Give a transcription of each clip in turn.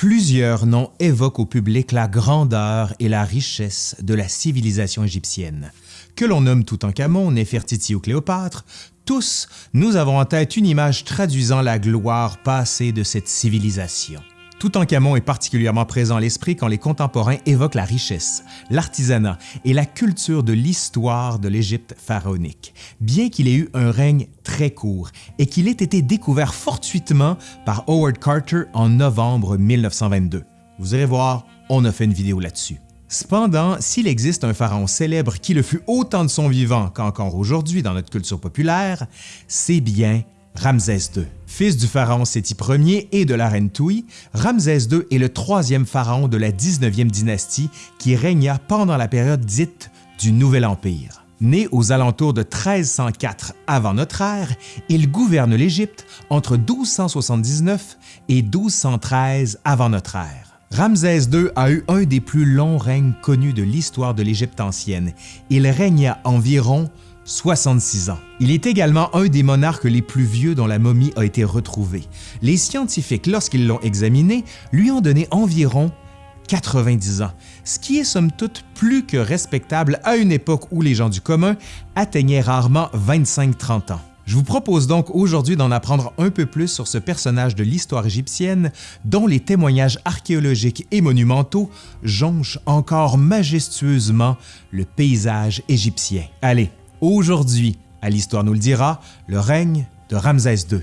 Plusieurs noms évoquent au public la grandeur et la richesse de la civilisation égyptienne. Que l'on nomme Toutankhamon, Néfertiti ou Cléopâtre, tous, nous avons en tête une image traduisant la gloire passée de cette civilisation. Toutankhamon est particulièrement présent à l'esprit quand les contemporains évoquent la richesse, l'artisanat et la culture de l'histoire de l'Égypte pharaonique, bien qu'il ait eu un règne très court et qu'il ait été découvert fortuitement par Howard Carter en novembre 1922. Vous irez voir, on a fait une vidéo là-dessus. Cependant, s'il existe un pharaon célèbre qui le fut autant de son vivant qu'encore aujourd'hui dans notre culture populaire, c'est bien Ramsès II. Fils du pharaon Séti Ier et de la reine Touy, Ramsès II est le troisième pharaon de la 19e dynastie qui régna pendant la période dite du Nouvel Empire. Né aux alentours de 1304 avant notre ère, il gouverne l'Égypte entre 1279 et 1213 avant notre ère. Ramsès II a eu un des plus longs règnes connus de l'histoire de l'Égypte ancienne. Il régna environ 66 ans. Il est également un des monarques les plus vieux dont la momie a été retrouvée. Les scientifiques, lorsqu'ils l'ont examiné, lui ont donné environ 90 ans, ce qui est somme toute plus que respectable à une époque où les gens du commun atteignaient rarement 25-30 ans. Je vous propose donc aujourd'hui d'en apprendre un peu plus sur ce personnage de l'histoire égyptienne dont les témoignages archéologiques et monumentaux jonchent encore majestueusement le paysage égyptien. Allez, Aujourd'hui, à l'Histoire nous le dira, le règne de Ramsès II.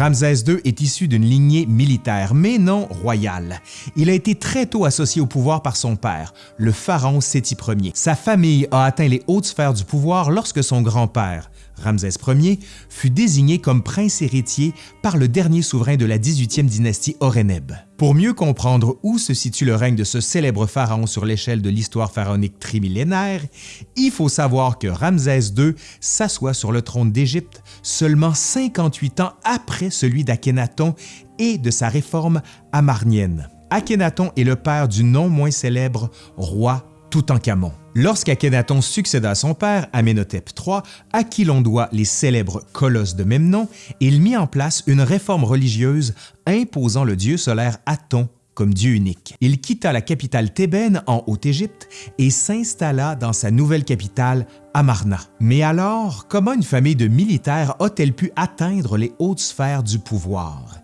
Ramsès II est issu d'une lignée militaire, mais non royale. Il a été très tôt associé au pouvoir par son père, le pharaon Séti Ier. Sa famille a atteint les hautes sphères du pouvoir lorsque son grand-père, Ramsès Ier, fut désigné comme prince héritier par le dernier souverain de la 18e dynastie Horemheb. Pour mieux comprendre où se situe le règne de ce célèbre pharaon sur l'échelle de l'histoire pharaonique trimillénaire, il faut savoir que Ramsès II s'assoit sur le trône d'Égypte seulement 58 ans après celui d'Akhenaton et de sa réforme amarnienne. Akhenaton est le père du non moins célèbre roi Toutankhamon. Lorsqu'Akhenaton succéda à son père, Amenhotep III, à qui l'on doit les célèbres colosses de même nom, il mit en place une réforme religieuse imposant le dieu solaire Aton comme dieu unique. Il quitta la capitale thébaine en Haute-Égypte et s'installa dans sa nouvelle capitale, Amarna. Mais alors, comment une famille de militaires a-t-elle pu atteindre les hautes sphères du pouvoir?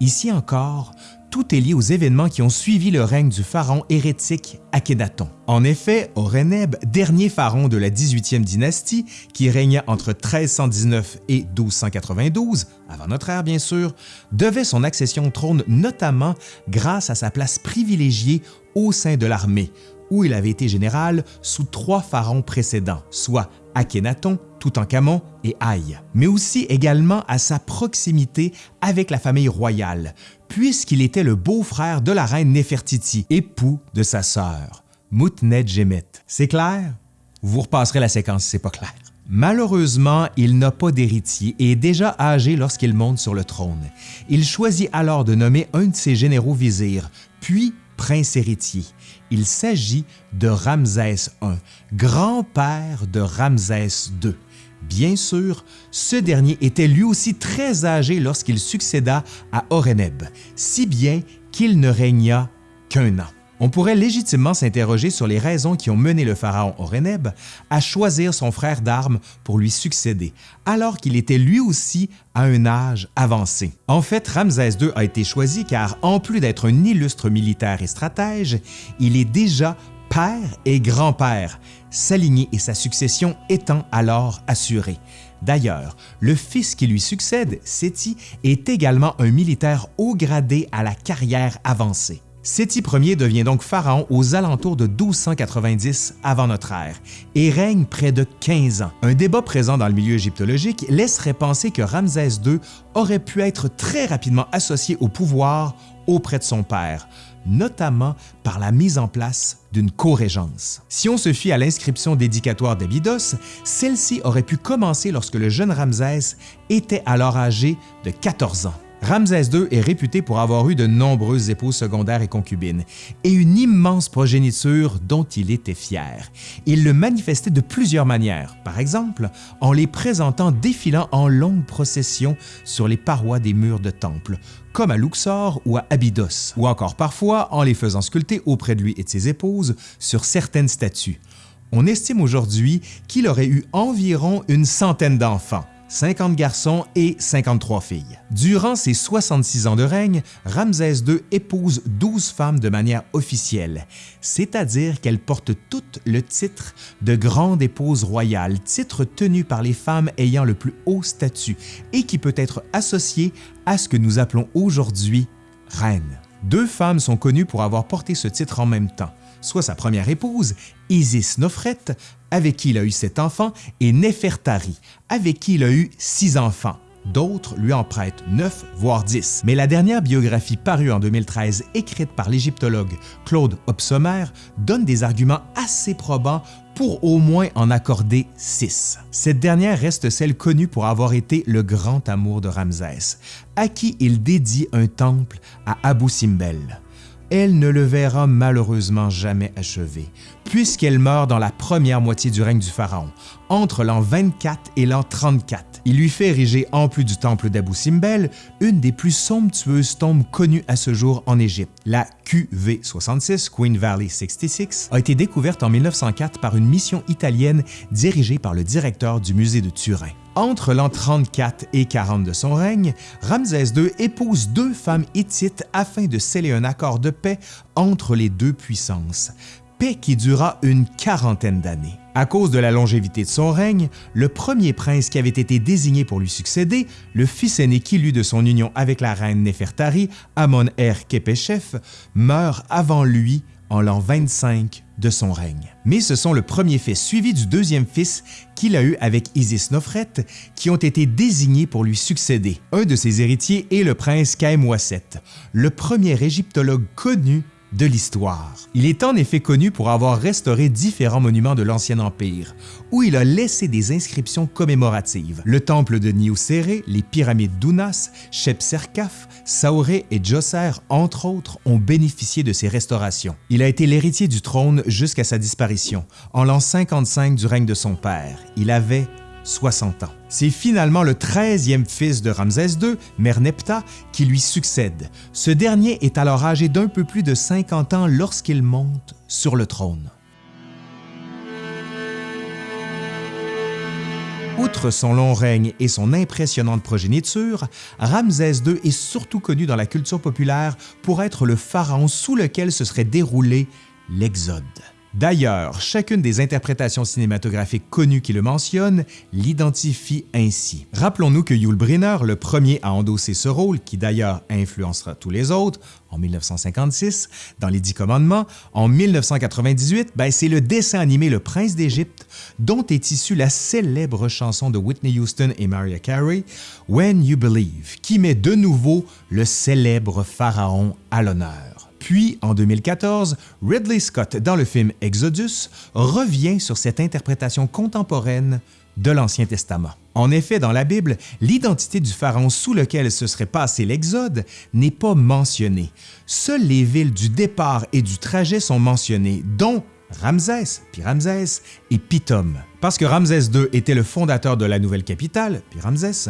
Ici encore, tout est lié aux événements qui ont suivi le règne du pharaon hérétique Akhenaton. En effet, Horemheb, dernier pharaon de la 18e dynastie, qui régna entre 1319 et 1292, avant notre ère bien sûr, devait son accession au trône notamment grâce à sa place privilégiée au sein de l'armée, où il avait été général sous trois pharaons précédents, soit Akhenaton, Toutankhamon et Haï, mais aussi également à sa proximité avec la famille royale, puisqu'il était le beau-frère de la reine Néfertiti, époux de sa sœur, Moutnet-Gemet. C'est clair? Vous repasserez la séquence si c'est pas clair. Malheureusement, il n'a pas d'héritier et est déjà âgé lorsqu'il monte sur le trône. Il choisit alors de nommer un de ses généraux vizirs, puis prince héritier. Il s'agit de Ramsès I, grand-père de Ramsès II. Bien sûr, ce dernier était lui aussi très âgé lorsqu'il succéda à Horemheb, si bien qu'il ne régna qu'un an. On pourrait légitimement s'interroger sur les raisons qui ont mené le pharaon Horemheb à choisir son frère d'armes pour lui succéder, alors qu'il était lui aussi à un âge avancé. En fait, Ramsès II a été choisi car, en plus d'être un illustre militaire et stratège, il est déjà père et grand-père, sa et sa succession étant alors assurées. D'ailleurs, le fils qui lui succède, Séti, est également un militaire haut gradé à la carrière avancée. Séti Ier devient donc pharaon aux alentours de 1290 avant notre ère et règne près de 15 ans. Un débat présent dans le milieu égyptologique laisserait penser que Ramsès II aurait pu être très rapidement associé au pouvoir auprès de son père, notamment par la mise en place d'une co-régence. Si on se fie à l'inscription dédicatoire d'Abydos, celle-ci aurait pu commencer lorsque le jeune Ramsès était alors âgé de 14 ans. Ramsès II est réputé pour avoir eu de nombreuses épouses secondaires et concubines, et une immense progéniture dont il était fier. Il le manifestait de plusieurs manières, par exemple en les présentant défilant en longues processions sur les parois des murs de temples, comme à Luxor ou à Abydos, ou encore parfois en les faisant sculpter auprès de lui et de ses épouses sur certaines statues. On estime aujourd'hui qu'il aurait eu environ une centaine d'enfants, 50 garçons et 53 filles. Durant ses 66 ans de règne, Ramsès II épouse 12 femmes de manière officielle, c'est-à-dire qu'elles portent toutes le titre de grande épouse royale, titre tenu par les femmes ayant le plus haut statut et qui peut être associé à ce que nous appelons aujourd'hui reine. Deux femmes sont connues pour avoir porté ce titre en même temps, soit sa première épouse, Isis Nofret, avec qui il a eu sept enfants, et Nefertari, avec qui il a eu six enfants. D'autres lui en prêtent neuf, voire dix. Mais la dernière biographie parue en 2013, écrite par l'égyptologue Claude Hobsommer, donne des arguments assez probants pour au moins en accorder six. Cette dernière reste celle connue pour avoir été le grand amour de Ramsès, à qui il dédie un temple à Abu Simbel elle ne le verra malheureusement jamais achevé, puisqu'elle meurt dans la première moitié du règne du Pharaon, entre l'an 24 et l'an 34. Il lui fait ériger, en plus du temple d'Abou Simbel, une des plus somptueuses tombes connues à ce jour en Égypte. La QV66, Queen Valley 66, a été découverte en 1904 par une mission italienne dirigée par le directeur du musée de Turin. Entre l'an 34 et 40 de son règne, Ramsès II épouse deux femmes hittites afin de sceller un accord de paix entre les deux puissances, paix qui dura une quarantaine d'années. À cause de la longévité de son règne, le premier prince qui avait été désigné pour lui succéder, le fils aîné qu'il eut de son union avec la reine Nefertari, Amon-Er-Kepeshef, meurt avant lui en l'an 25 de son règne. Mais ce sont le premier fils suivi du deuxième fils qu'il a eu avec Isis Nofret qui ont été désignés pour lui succéder. Un de ses héritiers est le prince Kaemwaset, le premier égyptologue connu de l'histoire. Il est en effet connu pour avoir restauré différents monuments de l'Ancien Empire, où il a laissé des inscriptions commémoratives. Le temple de Niuserre, les pyramides d'Unas, Shepserkaf, Saoré et Djoser, entre autres, ont bénéficié de ces restaurations. Il a été l'héritier du trône jusqu'à sa disparition, en l'an 55 du règne de son père. Il avait 60 ans. C'est finalement le 13e fils de Ramsès II, Merneptah, qui lui succède. Ce dernier est alors âgé d'un peu plus de 50 ans lorsqu'il monte sur le trône. Outre son long règne et son impressionnante progéniture, Ramsès II est surtout connu dans la culture populaire pour être le pharaon sous lequel se serait déroulé l'Exode. D'ailleurs, chacune des interprétations cinématographiques connues qui le mentionnent l'identifie ainsi. Rappelons-nous que Yul Brynner, le premier à endosser ce rôle, qui d'ailleurs influencera tous les autres, en 1956, dans les Dix Commandements, en 1998, ben, c'est le dessin animé Le Prince d'Égypte, dont est issue la célèbre chanson de Whitney Houston et Mariah Carey, When You Believe, qui met de nouveau le célèbre pharaon à l'honneur. Puis, en 2014, Ridley Scott, dans le film Exodus, revient sur cette interprétation contemporaine de l'Ancien Testament. En effet, dans la Bible, l'identité du pharaon sous lequel se serait passé l'Exode n'est pas mentionnée. Seules les villes du départ et du trajet sont mentionnées, dont Ramsès, puis et Pithom. Parce que Ramsès II était le fondateur de la nouvelle capitale, puis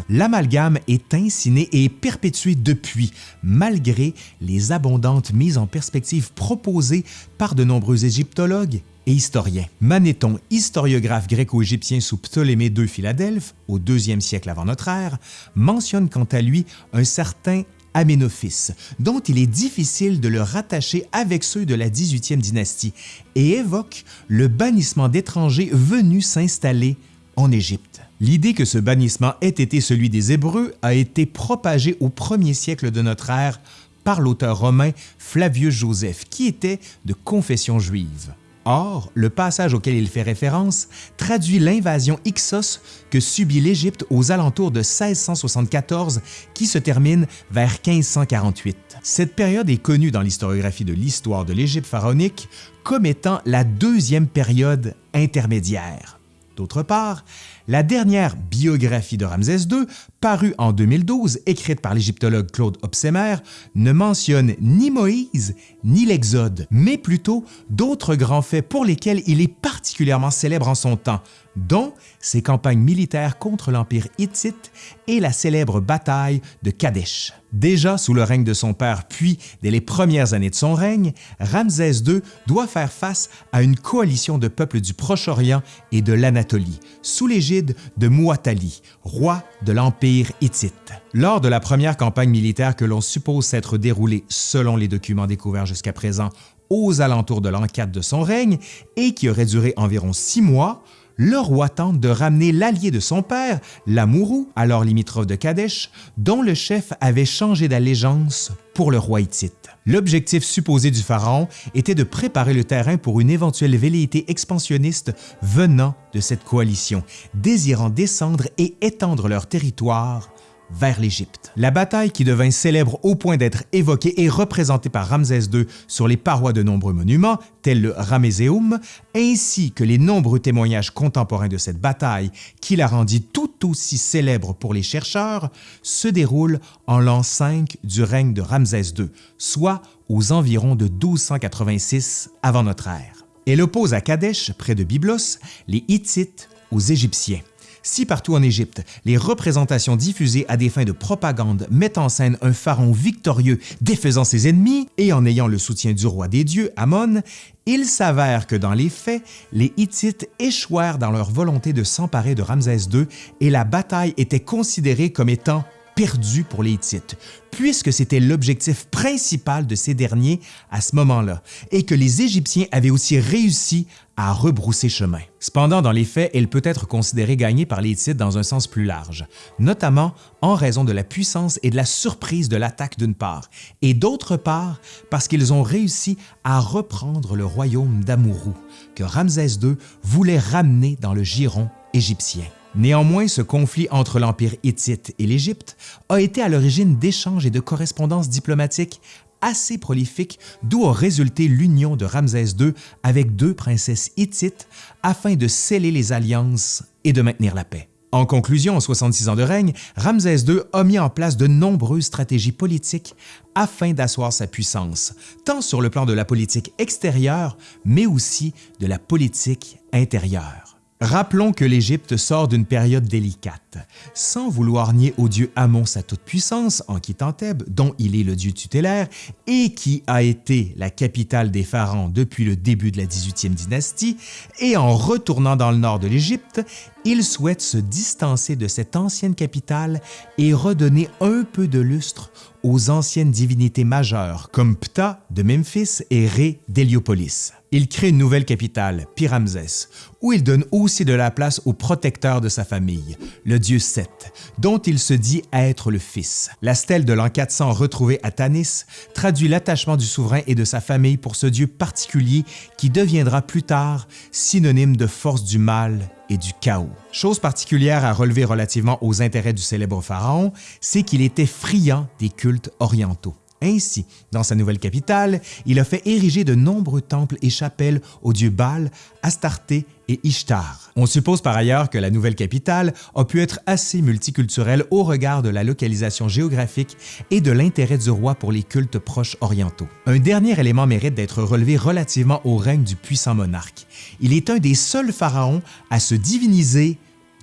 l'amalgame est insiné et perpétué depuis, malgré les abondantes mises en perspective proposées par de nombreux égyptologues et historiens. Manéthon, historiographe gréco-égyptien sous Ptolémée II Philadelphe, au IIe siècle avant notre ère, mentionne quant à lui un certain Aménophis, dont il est difficile de le rattacher avec ceux de la 18e dynastie, et évoque le bannissement d'étrangers venus s'installer en Égypte. L'idée que ce bannissement ait été celui des Hébreux a été propagée au premier siècle de notre ère par l'auteur romain Flavius Joseph, qui était de confession juive. Or, le passage auquel il fait référence traduit l'invasion Ixos que subit l'Égypte aux alentours de 1674 qui se termine vers 1548. Cette période est connue dans l'historiographie de l'histoire de l'Égypte pharaonique comme étant la deuxième période intermédiaire. D'autre part, la dernière biographie de Ramsès II, parue en 2012, écrite par l'égyptologue Claude Opsemer, ne mentionne ni Moïse ni l'Exode, mais plutôt d'autres grands faits pour lesquels il est particulièrement célèbre en son temps, dont ses campagnes militaires contre l'Empire hittite et la célèbre bataille de Kadesh. Déjà sous le règne de son père, puis dès les premières années de son règne, Ramsès II doit faire face à une coalition de peuples du Proche-Orient et de l'Anatolie, sous l'égide de Muatali, roi de l'Empire hittite. Lors de la première campagne militaire que l'on suppose s'être déroulée selon les documents découverts jusqu'à présent aux alentours de 4 de son règne et qui aurait duré environ six mois, le roi tente de ramener l'allié de son père, l'Amourou, alors limitrophe de Kadesh, dont le chef avait changé d'allégeance pour le roi hittite. L'objectif supposé du pharaon était de préparer le terrain pour une éventuelle velléité expansionniste venant de cette coalition, désirant descendre et étendre leur territoire vers l'Égypte. La bataille qui devint célèbre au point d'être évoquée et représentée par Ramsès II sur les parois de nombreux monuments, tels le Ramesseum, ainsi que les nombreux témoignages contemporains de cette bataille qui la rendit tout aussi célèbre pour les chercheurs, se déroule en l'an 5 du règne de Ramsès II, soit aux environs de 1286 avant notre ère. Elle oppose à Kadesh, près de Byblos, les Hittites aux Égyptiens. Si partout en Égypte, les représentations diffusées à des fins de propagande mettent en scène un pharaon victorieux défaisant ses ennemis et en ayant le soutien du roi des dieux, Amon, il s'avère que dans les faits, les Hittites échouèrent dans leur volonté de s'emparer de Ramsès II et la bataille était considérée comme étant perdu pour les Hittites, puisque c'était l'objectif principal de ces derniers à ce moment-là, et que les Égyptiens avaient aussi réussi à rebrousser chemin. Cependant, dans les faits, elle peut être considérée gagnée par les Hittites dans un sens plus large, notamment en raison de la puissance et de la surprise de l'attaque d'une part, et d'autre part parce qu'ils ont réussi à reprendre le royaume d'Amourou, que Ramsès II voulait ramener dans le giron égyptien. Néanmoins, ce conflit entre l'Empire hittite et l'Égypte a été à l'origine d'échanges et de correspondances diplomatiques assez prolifiques, d'où a résulté l'union de Ramsès II avec deux princesses hittites afin de sceller les alliances et de maintenir la paix. En conclusion, en 66 ans de règne, Ramsès II a mis en place de nombreuses stratégies politiques afin d'asseoir sa puissance, tant sur le plan de la politique extérieure, mais aussi de la politique intérieure. Rappelons que l'Égypte sort d'une période délicate. Sans vouloir nier au dieu Amon sa toute-puissance en quittant Thèbes, dont il est le dieu tutélaire, et qui a été la capitale des pharaons depuis le début de la 18e dynastie, et en retournant dans le nord de l'Égypte, il souhaite se distancer de cette ancienne capitale et redonner un peu de lustre aux anciennes divinités majeures comme Ptah de Memphis et Ré d'Héliopolis. Il crée une nouvelle capitale, Pyramsès, où il donne aussi de la place au protecteur de sa famille, le dieu Seth, dont il se dit être le fils. La stèle de l'an 400 retrouvée à Tanis traduit l'attachement du souverain et de sa famille pour ce dieu particulier qui deviendra plus tard synonyme de force du mal et du chaos. Chose particulière à relever relativement aux intérêts du célèbre pharaon, c'est qu'il était friand des cultes orientaux. Ainsi, dans sa nouvelle capitale, il a fait ériger de nombreux temples et chapelles aux dieux Baal, Astarté et Ishtar. On suppose par ailleurs que la nouvelle capitale a pu être assez multiculturelle au regard de la localisation géographique et de l'intérêt du roi pour les cultes proches orientaux. Un dernier élément mérite d'être relevé relativement au règne du puissant monarque. Il est un des seuls pharaons à se diviniser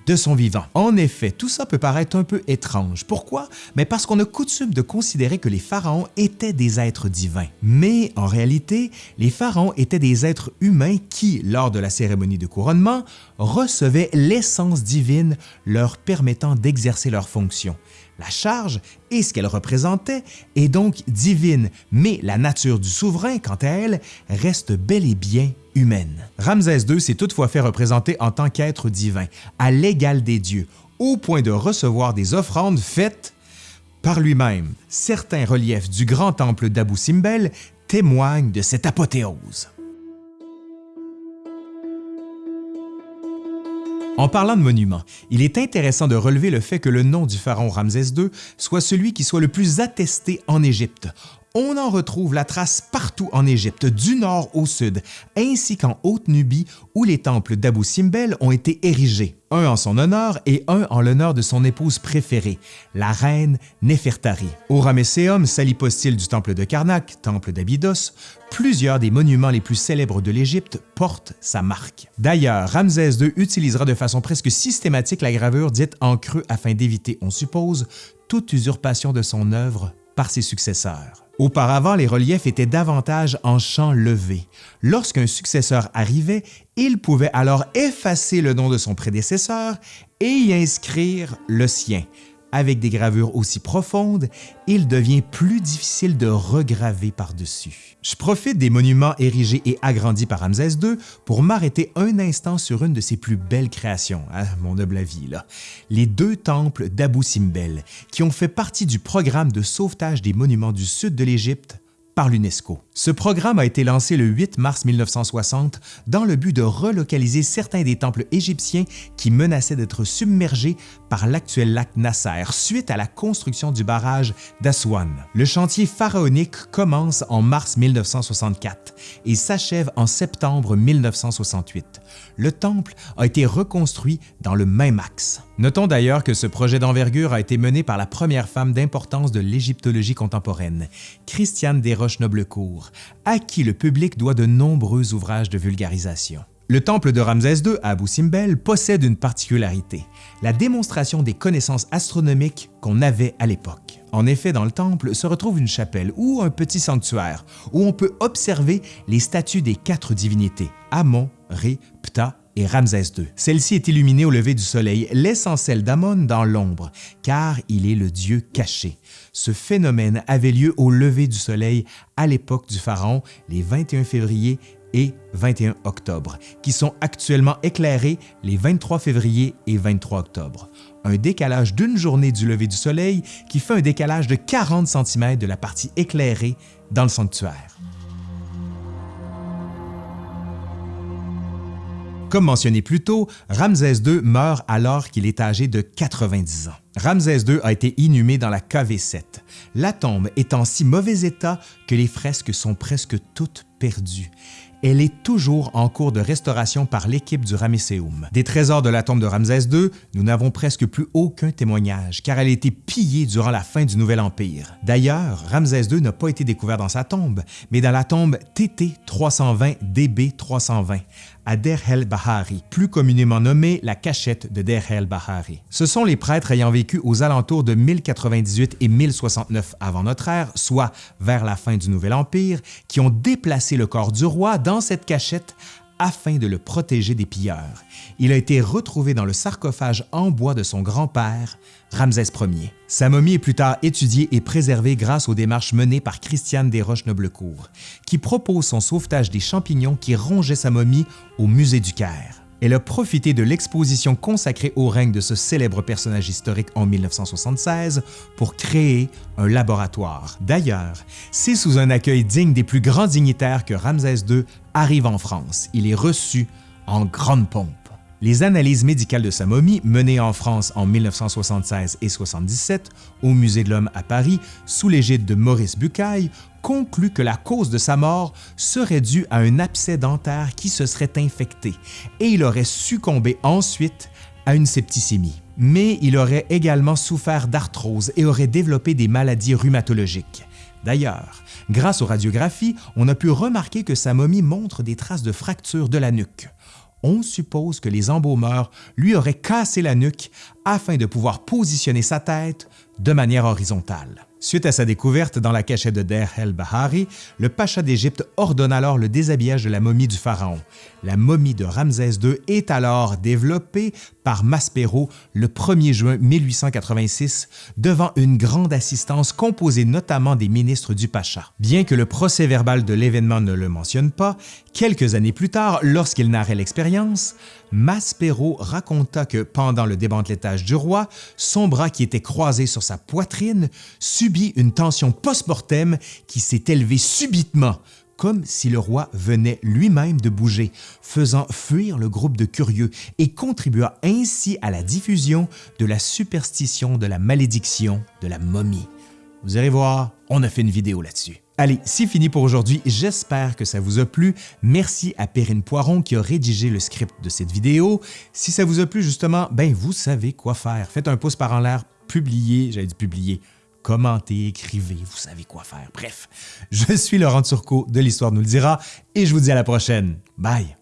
de son vivant. En effet, tout ça peut paraître un peu étrange. Pourquoi? Mais parce qu'on a coutume de considérer que les pharaons étaient des êtres divins. Mais en réalité, les pharaons étaient des êtres humains qui, lors de la cérémonie de couronnement, recevaient l'essence divine leur permettant d'exercer leurs fonctions. La charge et ce qu'elle représentait est donc divine, mais la nature du souverain, quant à elle, reste bel et bien humaine. Ramsès II s'est toutefois fait représenter en tant qu'être divin, à l'égal des dieux, au point de recevoir des offrandes faites par lui-même. Certains reliefs du grand temple d'Abou Simbel témoignent de cette apothéose. En parlant de monuments, il est intéressant de relever le fait que le nom du pharaon Ramsès II soit celui qui soit le plus attesté en Égypte, On en retrouve la trace partout en Égypte, du nord au sud, ainsi qu'en Haute-Nubie où les temples d'Abou Simbel ont été érigés, un en son honneur et un en l'honneur de son épouse préférée, la reine Nefertari. Au Ramesséum, salipostyle du temple de Karnak, temple d'Abydos, plusieurs des monuments les plus célèbres de l'Égypte portent sa marque. D'ailleurs, Ramsès II utilisera de façon presque systématique la gravure dite en creux afin d'éviter, on suppose, toute usurpation de son œuvre par ses successeurs. Auparavant, les reliefs étaient davantage en champ levé. Lorsqu'un successeur arrivait, il pouvait alors effacer le nom de son prédécesseur et y inscrire le sien, avec des gravures aussi profondes, il devient plus difficile de regraver par-dessus. Je profite des monuments érigés et agrandis par Ramsès II pour m'arrêter un instant sur une de ses plus belles créations, à mon humble avis, les deux temples d'Abou Simbel, qui ont fait partie du programme de sauvetage des monuments du sud de l'Égypte l'UNESCO. Ce programme a été lancé le 8 mars 1960 dans le but de relocaliser certains des temples égyptiens qui menaçaient d'être submergés par l'actuel lac Nasser suite à la construction du barrage d'Aswan. Le chantier pharaonique commence en mars 1964 et s'achève en septembre 1968. Le temple a été reconstruit dans le même axe. Notons d'ailleurs que ce projet d'envergure a été mené par la première femme d'importance de l'égyptologie contemporaine, Christiane Desroches À qui le public doit de nombreux ouvrages de vulgarisation. Le temple de Ramsès II à Abu Simbel possède une particularité, la démonstration des connaissances astronomiques qu'on avait à l'époque. En effet, dans le temple se retrouve une chapelle ou un petit sanctuaire où on peut observer les statues des quatre divinités, Amon, Ré, Ptah et Ramsès II. Celle-ci est illuminée au lever du soleil, laissant celle d'Amon dans l'ombre, car il est le dieu caché. Ce phénomène avait lieu au lever du soleil à l'époque du pharaon, les 21 février et 21 octobre, qui sont actuellement éclairés les 23 février et 23 octobre. Un décalage d'une journée du lever du soleil qui fait un décalage de 40 cm de la partie éclairée dans le sanctuaire. Comme mentionné plus tôt, Ramsès II meurt alors qu'il est âgé de 90 ans. Ramsès II a été inhumé dans la KV7, la tombe est en si mauvais état que les fresques sont presque toutes perdues. Elle est toujours en cours de restauration par l'équipe du Ramesséum. Des trésors de la tombe de Ramsès II, nous n'avons presque plus aucun témoignage, car elle a été pillée durant la fin du Nouvel Empire. D'ailleurs, Ramsès II n'a pas été découvert dans sa tombe, mais dans la tombe TT 320 DB 320, à Der el Bahari, plus communément nommée la cachette de Der el Bahari. Ce sont les prêtres ayant vécu aux alentours de 1098 et 1069 avant notre ère, soit vers la fin du Nouvel Empire, qui ont déplacé le corps du roi cette cachette afin de le protéger des pilleurs. Il a été retrouvé dans le sarcophage en bois de son grand-père, Ramsès Ier. Sa momie est plus tard étudiée et préservée grâce aux démarches menées par Christiane Desroches-Noblecourt, qui propose son sauvetage des champignons qui rongeaient sa momie au Musée du Caire. Elle a profité de l'exposition consacrée au règne de ce célèbre personnage historique en 1976 pour créer un laboratoire. D'ailleurs, c'est sous un accueil digne des plus grands dignitaires que Ramsès II arrive en France. Il est reçu en grande pompe. Les analyses médicales de sa momie, menées en France en 1976 et 77 au Musée de l'Homme à Paris sous l'égide de Maurice Bucaille, concluent que la cause de sa mort serait due à un abcès dentaire qui se serait infecté et il aurait succombé ensuite à une septicémie. Mais il aurait également souffert d'arthrose et aurait développé des maladies rhumatologiques. D'ailleurs, grâce aux radiographies, on a pu remarquer que sa momie montre des traces de fractures de la nuque on suppose que les embaumeurs lui auraient cassé la nuque afin de pouvoir positionner sa tête de manière horizontale. Suite à sa découverte dans la cachette de Der el-Bahari, le pacha d'Égypte ordonne alors le déshabillage de la momie du pharaon. La momie de Ramsès II est alors développée par Maspero le 1er juin 1886 devant une grande assistance composée notamment des ministres du pacha. Bien que le procès-verbal de l'événement ne le mentionne pas, quelques années plus tard, lorsqu'il narrait l'expérience, Maspero raconta que pendant le démantelettage du roi, son bras qui était croisé sur sa poitrine subit une tension post-mortem qui s'est élevée subitement, comme si le roi venait lui-même de bouger, faisant fuir le groupe de curieux et contribua ainsi à la diffusion de la superstition de la malédiction de la momie. Vous irez voir, on a fait une vidéo là-dessus. Allez, c'est fini pour aujourd'hui. J'espère que ça vous a plu. Merci à Perrine Poiron qui a rédigé le script de cette vidéo. Si ça vous a plu, justement, ben vous savez quoi faire. Faites un pouce par en l'air, publiez, j'allais dire publier, commentez, écrivez, vous savez quoi faire. Bref, je suis Laurent Turcot de l'Histoire nous le dira et je vous dis à la prochaine. Bye!